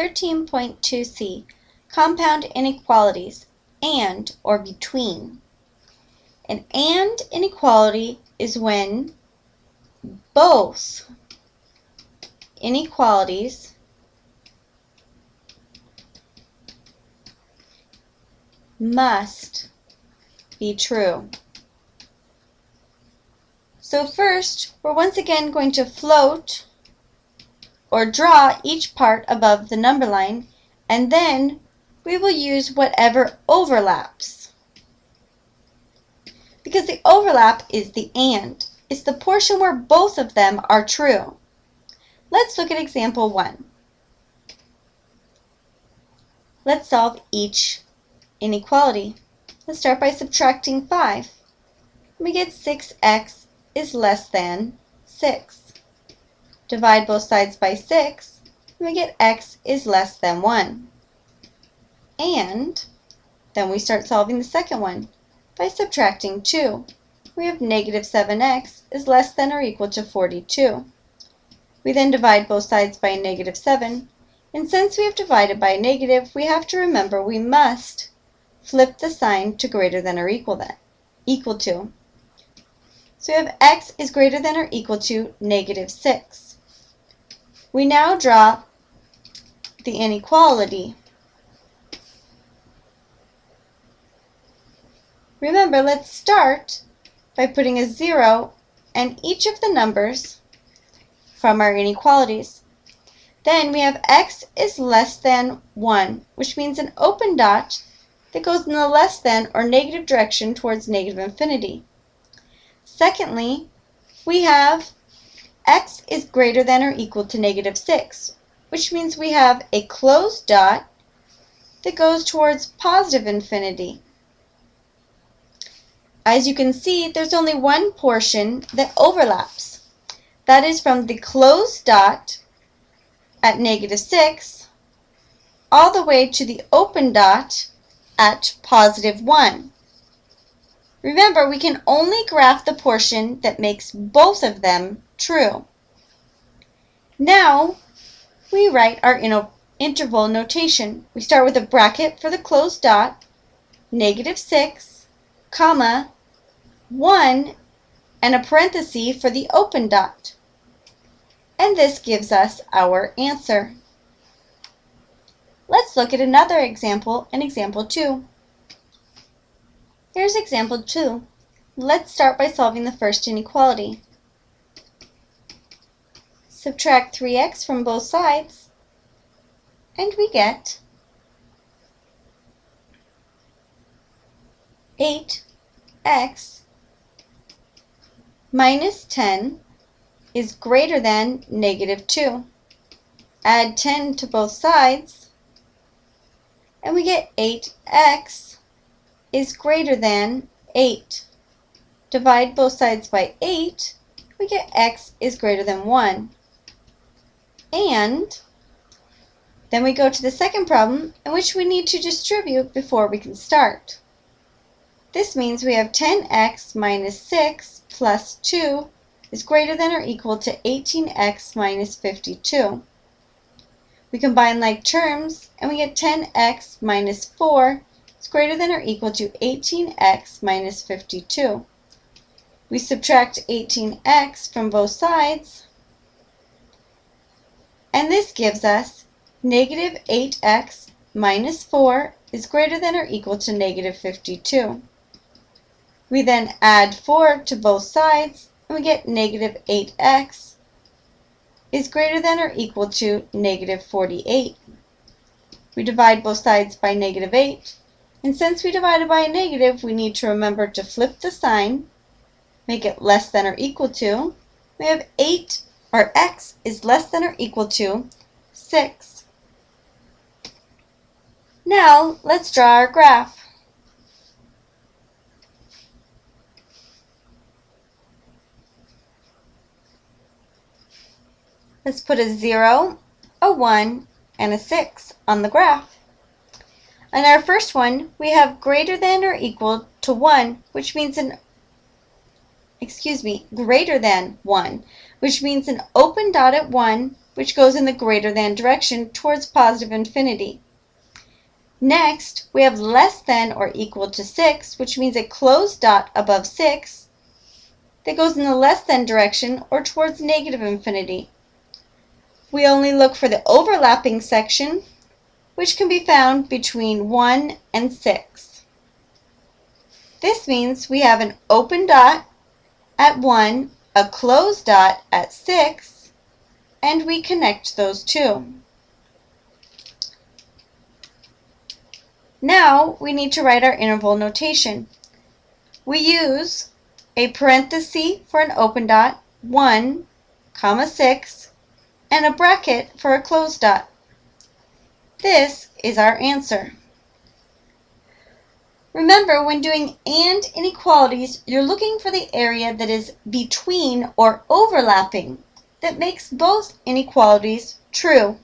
13.2c, compound inequalities, and or between. An and inequality is when both inequalities must be true. So first, we're once again going to float or draw each part above the number line, and then we will use whatever overlaps. Because the overlap is the and. It's the portion where both of them are true. Let's look at example 1. Let's solve each inequality. Let's start by subtracting 5. We get 6x is less than 6. Divide both sides by 6, and we get x is less than 1. And then we start solving the second one by subtracting 2. We have negative 7x is less than or equal to 42. We then divide both sides by negative 7, and since we have divided by a negative, we have to remember we must flip the sign to greater than or equal, that, equal to. So we have x is greater than or equal to negative 6. We now draw the inequality. Remember, let's start by putting a 0 and each of the numbers from our inequalities. Then we have x is less than 1, which means an open dot that goes in the less than or negative direction towards negative infinity. Secondly, we have x is greater than or equal to negative 6, which means we have a closed dot that goes towards positive infinity. As you can see, there's only one portion that overlaps. That is from the closed dot at negative 6 all the way to the open dot at positive 1. Remember, we can only graph the portion that makes both of them true. Now, we write our interval notation. We start with a bracket for the closed dot, negative 6, comma, 1, and a parenthesis for the open dot. And this gives us our answer. Let's look at another example in example 2. Here's example 2. Let's start by solving the first inequality. Subtract 3x from both sides, and we get 8x minus 10 is greater than negative 2. Add 10 to both sides, and we get 8x is greater than 8. Divide both sides by 8, we get x is greater than 1. And then we go to the second problem in which we need to distribute before we can start. This means we have 10x minus 6 plus 2 is greater than or equal to 18x minus 52. We combine like terms and we get 10x minus 4 is greater than or equal to 18x minus 52. We subtract 18x from both sides, and this gives us negative 8x minus 4 is greater than or equal to negative 52. We then add 4 to both sides, and we get negative 8x is greater than or equal to negative 48. We divide both sides by negative 8, and since we divided by a negative, we need to remember to flip the sign, make it less than or equal to. We have 8, or x is less than or equal to 6. Now, let's draw our graph. Let's put a 0, a 1, and a 6 on the graph. On our first one, we have greater than or equal to 1, which means an excuse me, greater than 1, which means an open dot at 1, which goes in the greater than direction towards positive infinity. Next, we have less than or equal to 6, which means a closed dot above 6 that goes in the less than direction or towards negative infinity. We only look for the overlapping section, which can be found between 1 and 6. This means we have an open dot at 1, a closed dot at 6, and we connect those two. Now we need to write our interval notation. We use a parenthesis for an open dot, 1, comma 6, and a bracket for a closed dot. This is our answer. Remember, when doing AND inequalities, you're looking for the area that is between or overlapping that makes both inequalities true.